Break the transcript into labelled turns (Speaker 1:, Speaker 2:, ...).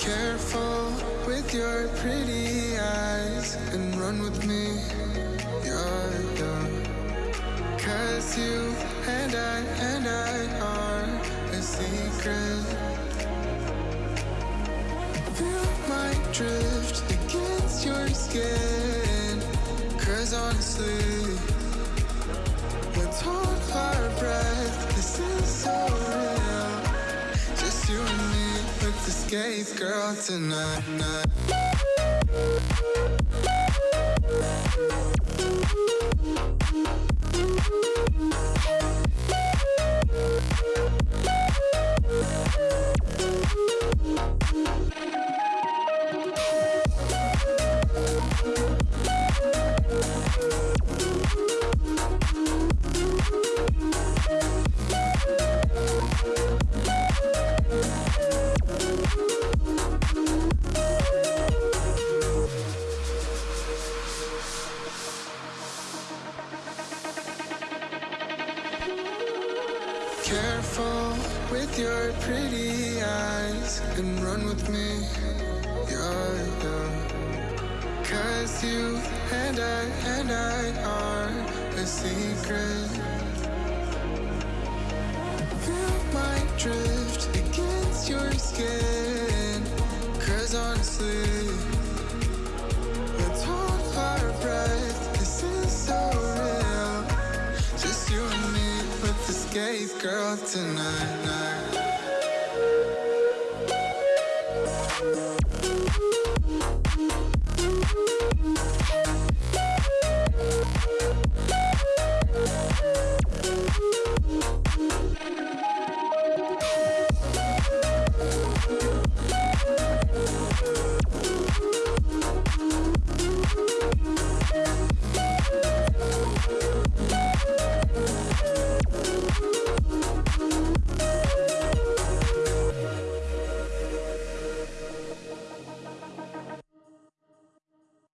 Speaker 1: Careful with your pretty eyes and run with me. You're young. Cause you and I and I are a secret. Feel my drift against your skin. Cause honestly, let's hold our breath. This is so skate girl tonight. Careful with your pretty eyes and run with me. You're. Cause you and I and I skate girl tonight. night.